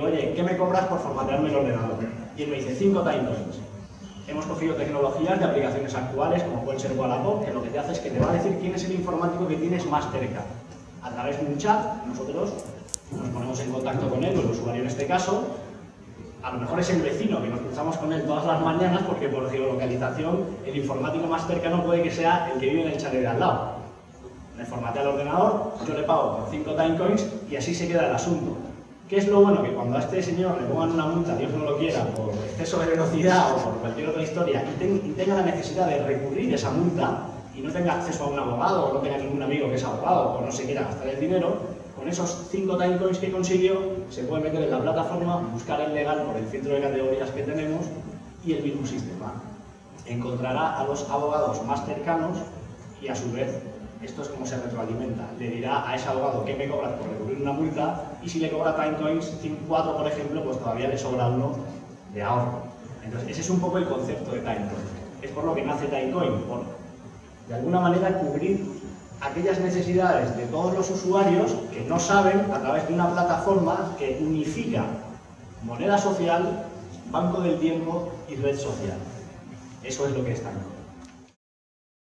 oye, ¿qué me cobras por formatearme el ordenador? Y él me dice, 5 Timecoins. Hemos cogido tecnologías de aplicaciones actuales, como puede ser Wallapop, que lo que te hace es que te va a decir quién es el informático que tienes más cerca. A través de un chat, nosotros nos ponemos en contacto con él, o el usuario en este caso, a lo mejor es el vecino, que nos cruzamos con él todas las mañanas, porque por geolocalización el informático más cercano puede que sea el que vive en el chalet de al lado. Me formatea el ordenador, yo le pago por 5 timecoins y así se queda el asunto. ¿Qué es lo bueno? Que cuando a este señor le pongan una multa, Dios no lo quiera, por exceso de velocidad o por cualquier otra historia, y, tenga la necesidad de recurrir esa multa y no tenga acceso a un abogado o no tenga ningún amigo que es abogado o no se quiera gastar el dinero, con esos 5 timecoins que consiguió, se puede meter en la plataforma, buscar el legal por el filtro de categorías que tenemos y el mismo sistema. Encontrará a los abogados más cercanos y a su vez esto es como se retroalimenta. Le dirá a ese abogado que me cobras por recurrir una multa y si le cobra Timecoins 4, por ejemplo, pues todavía le sobra uno de ahorro. Entonces, ese es un poco el concepto de Timecoin. Es por lo que nace Timecoin, por de alguna manera cubrir aquellas necesidades de todos los usuarios que no saben a través de una plataforma que unifica moneda social, banco del tiempo y red social. Eso es lo que es Timecoin.